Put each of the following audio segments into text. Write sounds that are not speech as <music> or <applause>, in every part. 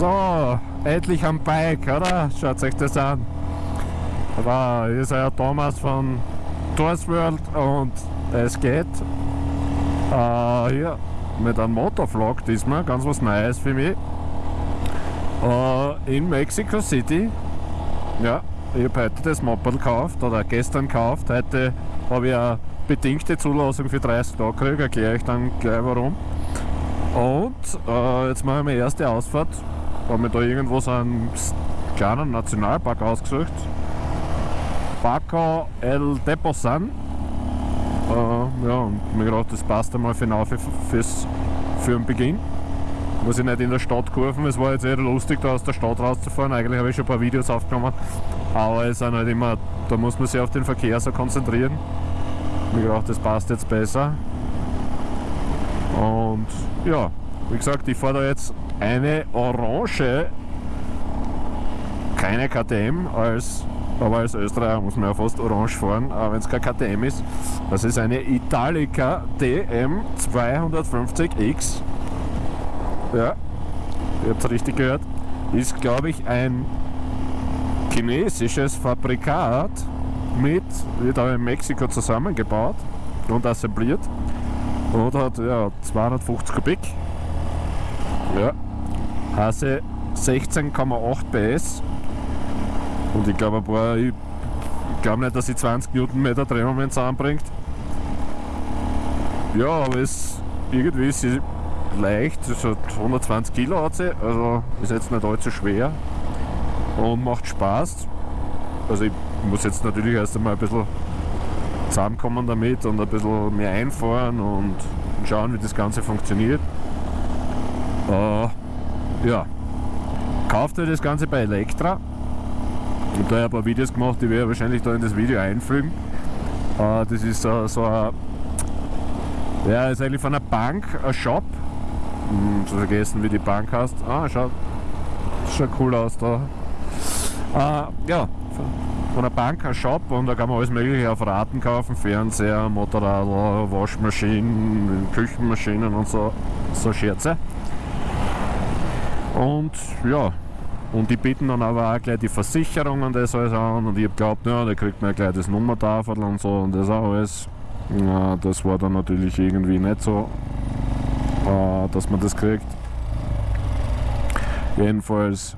So, endlich am Bike, oder? Schaut euch das an. Hier ist ja Thomas von Tours World und es geht äh, hier mit einem Motorvlog diesmal, ganz was Neues für mich. Äh, in Mexico City. Ja, ich habe heute das Moped gekauft oder gestern gekauft. Heute habe ich eine bedingte Zulassung für 30 Tage gekriegt, erkläre ich dann gleich warum. Und äh, jetzt mache ich meine erste Ausfahrt. Habe mir da irgendwo so einen kleinen Nationalpark ausgesucht. Paco El Deposan. Äh, ja, und mir gedacht, das passt einmal für, für, fürs, für den Beginn. Muss ich nicht in der Stadt kurven. Es war jetzt eher lustig, da aus der Stadt rauszufahren. Eigentlich habe ich schon ein paar Videos aufgenommen. Aber es ist halt immer, da muss man sich auf den Verkehr so konzentrieren. Mir gedacht, das passt jetzt besser. Und ja, wie gesagt, ich fahre da jetzt eine orange, keine KTM, als, aber als Österreicher muss man ja fast orange fahren, aber wenn es kein KTM ist. Das ist eine Italica DM 250X. Ja, ihr habt es richtig gehört. Ist, glaube ich, ein chinesisches Fabrikat mit, wird auch in Mexiko zusammengebaut und assembliert und hat ja, 250 Kubik. Ja, Hase 16,8 PS und ich glaube ich, ich glaube nicht, dass sie 20 Newtonmeter Drehmoment zusammenbringt. Ja, aber es irgendwie ist sie leicht, es hat 120 Kilo hat sie, also ist jetzt nicht allzu schwer und macht Spaß. Also ich muss jetzt natürlich erst einmal ein bisschen zusammenkommen damit und ein bisschen mehr einfahren und schauen, wie das Ganze funktioniert. Äh, ja, kauft euch das Ganze bei Elektra. Da habe ich ein paar Videos gemacht, die werde ich wahrscheinlich da in das Video einfügen. Äh, das ist so, so ein, ja, ist eigentlich von einer Bank, ein Shop. Hm, zu vergessen, wie die Bank heißt. Ah, schaut, schaut cool aus da. Äh, ja, von der Bank ein Shop und da kann man alles mögliche auf Raten kaufen, Fernseher, Motorrad, Waschmaschinen, Küchenmaschinen und so, so Scherze. Und ja, und die bieten dann aber auch gleich die Versicherung und das alles an und ich habe geglaubt, ja, da kriegt man gleich das Nummertafel und so und das auch alles. Ja, das war dann natürlich irgendwie nicht so, äh, dass man das kriegt. Jedenfalls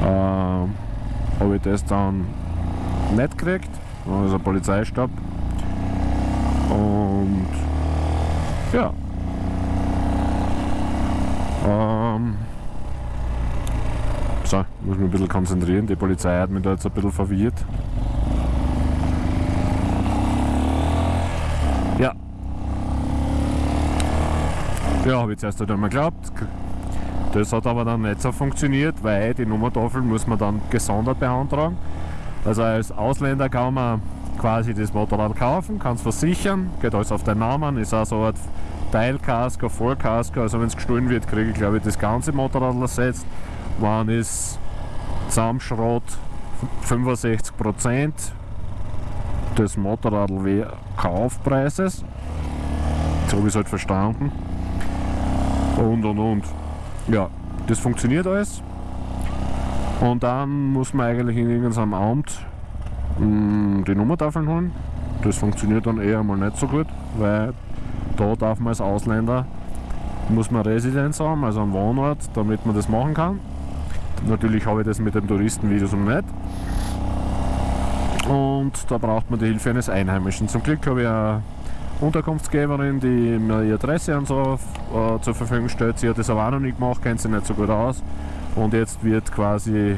äh, habe ich das dann nicht gekriegt. Also ein Polizeistab. Und ja. Ähm, so, muss mich ein bisschen konzentrieren. Die Polizei hat mich da jetzt ein bisschen verwirrt. Ja. Ja, habe ich zuerst halt einmal geglaubt. Das hat aber dann nicht so funktioniert, weil die Nummertafel muss man dann gesondert beantragen. Also als Ausländer kann man quasi das Motorrad kaufen, kann es versichern, geht alles auf den Namen, ist auch so eine Art Teilkasko, Vollkasko, also wenn es gestohlen wird, kriege ich glaube ich das ganze Motorrad ersetzt. Wann ist Zusammenschrott 65% des Motorradl-Kaufpreises. So habe ich es halt verstanden. Und und und. Ja, das funktioniert alles. Und dann muss man eigentlich in irgendeinem Amt mh, mm, die Nummertafeln holen. Das funktioniert dann eher mal nicht so gut, weil da darf man als Ausländer muss man Residenz haben, also einen Wohnort, damit man das machen kann. Natürlich habe ich das mit dem Touristenvisum nicht. Und da braucht man die Hilfe eines Einheimischen. Zum Glück habe ich eine Unterkunftsgeberin, die mir ihre Adresse und so äh, zur Verfügung stellt. Sie hat das aber auch noch nicht gemacht, kennt sie nicht so gut aus. Und jetzt wird quasi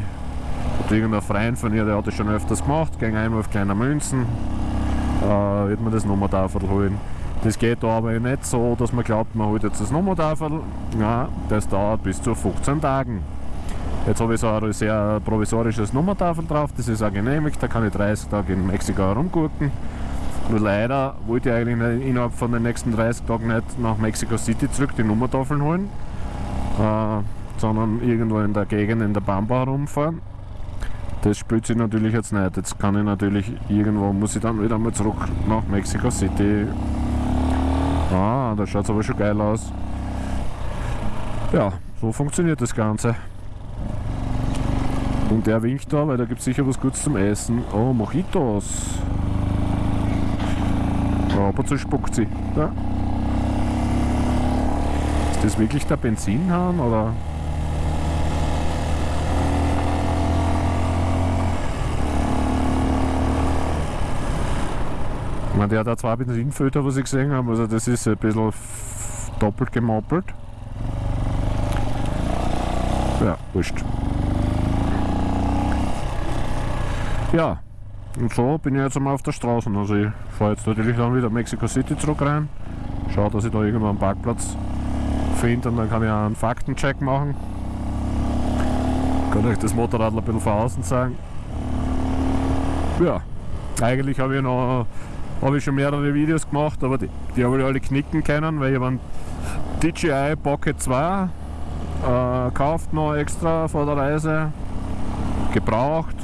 irgendein Freund von ihr, der hat das schon öfters gemacht, gegen einmal auf kleiner Münzen, äh, wird man das Nummertafel holen. Das geht da aber nicht so, dass man glaubt, man holt jetzt das Nummertafel. Ja, das dauert bis zu 15 Tagen. Jetzt habe ich so ein sehr provisorisches Nummertafel drauf, das ist auch genehmigt, da kann ich 30 Tage in Mexiko herumgucken. Nur leider wollte ich eigentlich innerhalb von den nächsten 30 Tagen nicht nach Mexico City zurück die Nummertafeln holen, äh, sondern irgendwo in der Gegend in der Bamba herumfahren. Das spielt sich natürlich jetzt nicht. Jetzt kann ich natürlich irgendwo, muss ich dann wieder mal zurück nach Mexico City. Ah, da schaut es aber schon geil aus. Ja, So funktioniert das Ganze. Und der winkt da, weil da gibt es sicher was Gutes zum Essen. Oh, Mojitos. Ja, ab und zu spuckt sie. Ja. Ist das wirklich der Benzinhahn oder? Meine, der hat auch zwei Benzinfilter, was ich gesehen habe. Also das ist ein bisschen doppelt gemoppelt. Ja, wurscht. Ja, und so bin ich jetzt einmal auf der Straße. Also ich fahre jetzt natürlich dann wieder Mexico City zurück rein. Schaue, dass ich da irgendwo einen Parkplatz finde und dann kann ich auch einen Faktencheck machen. Kann euch das Motorrad ein bisschen von außen zeigen. Ja, eigentlich habe ich noch habe ich schon mehrere Videos gemacht, aber die, die habe ich alle knicken können, weil ich habe einen DJI Pocket 2 äh, gekauft noch extra vor der Reise, gebraucht.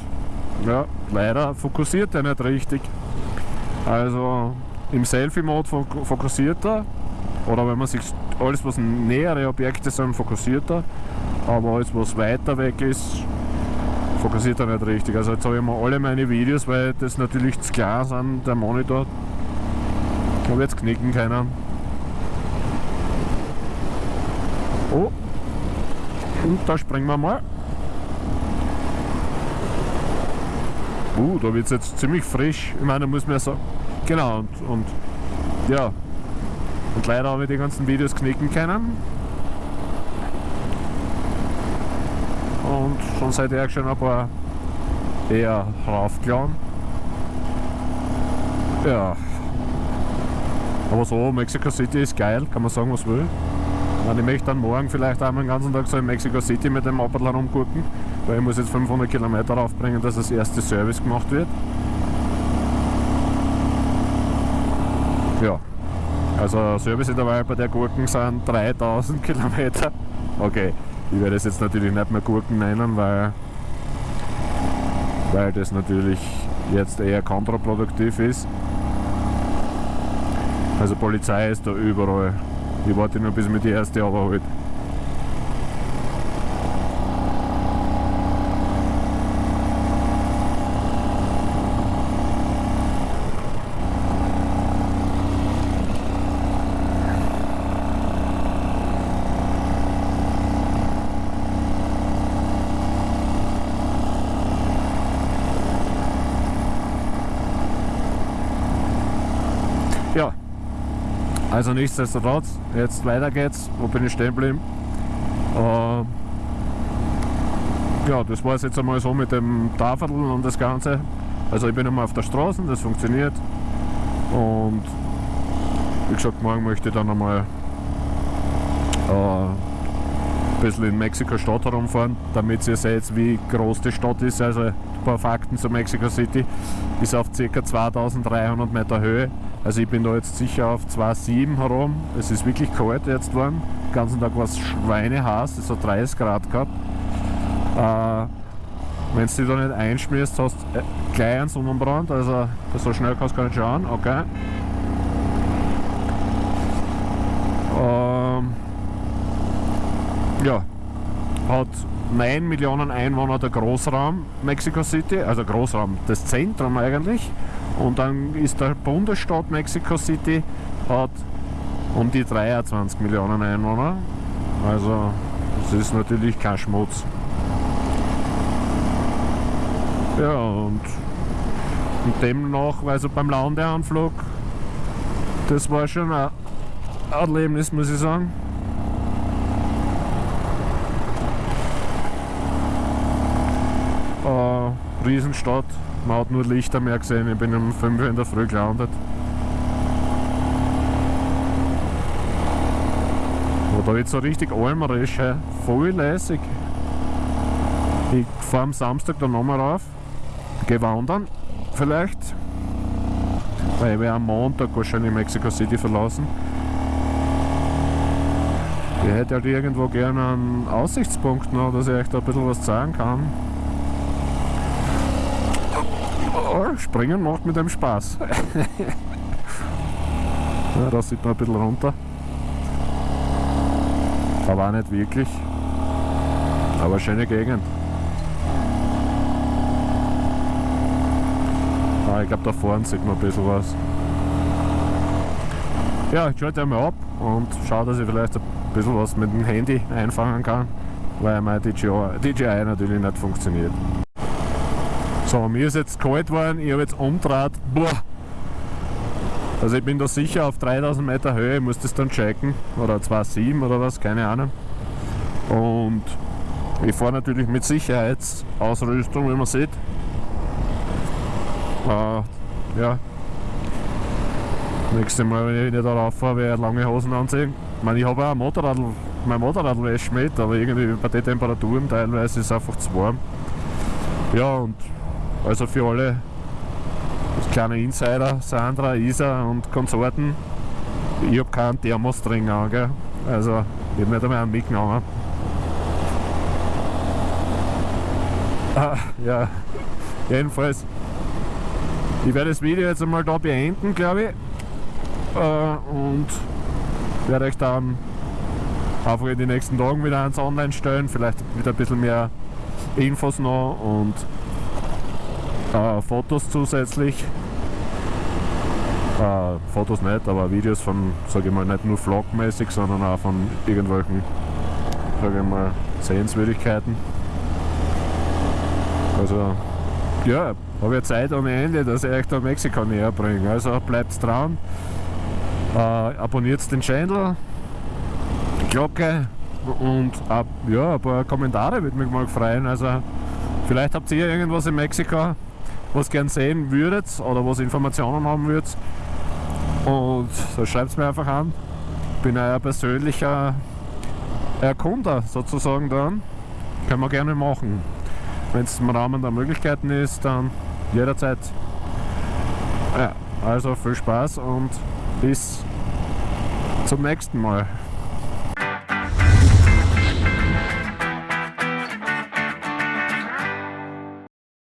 Ja, leider fokussiert er nicht richtig. Also im Selfie-Mode fokussiert er, oder wenn man sich alles was nähere Objekte sind, fokussiert er, aber alles was weiter weg ist, fokussiert er nicht richtig. Also jetzt habe ich mal alle meine Videos, weil das natürlich zu klar sind, der Monitor. Habe jetzt knicken können. Oh, und da springen wir mal. Uh, da wird es jetzt ziemlich frisch. Ich meine, muss man ja sagen. Genau, und, und ja. Und leider habe ich die ganzen Videos knicken können. Und schon seit ich schon ein paar eher raufklauen. Ja. Aber so, Mexico City ist geil, kann man sagen, was will. Und ich möchte dann morgen vielleicht einmal den ganzen Tag so in Mexico City mit dem Moped rumgucken, weil ich muss jetzt 500 Kilometer aufbringen, dass das erste Service gemacht wird. Ja, also Serviceintervall bei der Gurken sind 3000 Kilometer. Okay, ich werde es jetzt natürlich nicht mehr Gurken nennen, weil, weil das natürlich jetzt eher kontraproduktiv ist. Also Polizei ist da überall. Ich warte nur bis mir die erste runterholt. Ja, also nichtsdestotrotz, jetzt weiter geht's. Wo bin ich stehen geblieben? Äh, ja, das war es jetzt einmal so mit dem Tafel und das Ganze. Also ich bin einmal auf der Straße, das funktioniert. Und wie gesagt, morgen möchte ich dann einmal äh, ein bisschen in Mexiko-Stadt herumfahren, damit ihr seht, wie groß die Stadt ist. Also ein paar Fakten zu Mexico City. Ist auf ca. 2300 Meter Höhe. Also ich bin da jetzt sicher auf 2,7 herum. Es ist wirklich kalt jetzt geworden. Den ganzen Tag war es schweineheiß, es hat 30 Grad gehabt. Äh, Wenn du dich da nicht einschmierst, hast du äh, gleich einen Sonnenbrand. Also so schnell kannst du gar nicht schauen. Okay. Ähm, ja, hat 9 Millionen Einwohner der Großraum Mexico City, also Großraum, das Zentrum eigentlich. Und dann ist der Bundesstaat Mexico City, hat um die 23 Millionen Einwohner. Also das ist natürlich kein Schmutz. Ja, und, und demnach, also beim Landeanflug, das war schon ein Erlebnis, muss ich sagen. Äh, Riesenstadt, man hat nur Lichter mehr gesehen. Ich bin um 5 Uhr in der Früh gelandet. Da jetzt so richtig almerisch, voll lässig. Ich fahre am Samstag dann nochmal rauf, gehe wandern, vielleicht. Weil ich werde am Montag wahrscheinlich Mexico City verlassen. Ich hätte halt irgendwo gerne einen Aussichtspunkt noch, dass ich euch da ein bisschen was zeigen kann. Oh, springen macht mit dem Spaß. <laughs> ja, da sieht man ein bisschen runter. Aber auch nicht wirklich. Aber schöne Gegend. Ah, ich glaube da vorne sieht man ein bisschen was. Ja, ich schalte einmal ab und schaue, dass ich vielleicht ein bisschen was mit dem Handy einfangen kann, weil mein DJI, DJI natürlich nicht funktioniert. So, mir ist jetzt kalt geworden, ich habe jetzt umdraht. Boah! Also ich bin da sicher auf 3000 Meter Höhe, ich muss das dann checken. Oder 2,7 oder was, keine Ahnung. Und ich fahre natürlich mit Sicherheitsausrüstung, wie man sieht. Äh, ja. Nächstes Mal, wenn ich wieder darauf fahre, werde ich lange Hosen anziehen. Ich meine, ich habe auch ein Motorrad, mein Motorradwäsche mit, aber irgendwie bei den Temperaturen teilweise ist es einfach zu warm. Ja, und also für alle kleine Insider, Sandra, Isa und Konsorten, ich habe keinen Thermos-Dring an, gell? also ich habe nicht einmal einen mitgenommen. Ah, ja, jedenfalls, ich werde das Video jetzt einmal da beenden, glaube ich, äh, und werde euch dann einfach in den nächsten Tagen wieder eins online stellen, vielleicht wieder ein bisschen mehr Infos noch und äh, Fotos zusätzlich. Äh, Fotos nicht, aber Videos von, sage ich mal, nicht nur vlogmäßig, sondern auch von irgendwelchen, sage ich mal, Sehenswürdigkeiten. Also, ja, habe ja Zeit ohne Ende, dass ich euch da Mexiko näher bringe. Also bleibt dran, äh, abonniert den Channel, Glocke und ab, ja, ein paar Kommentare würde mich mal freuen. Also, vielleicht habt ihr irgendwas in Mexiko, was gern sehen würdet oder was Informationen haben würdet. Und so schreibt es mir einfach an. Ich bin euer persönlicher Erkunder sozusagen dann. Können wir gerne machen. Wenn es im Rahmen der Möglichkeiten ist, dann jederzeit. Ja, also viel Spaß und bis zum nächsten Mal.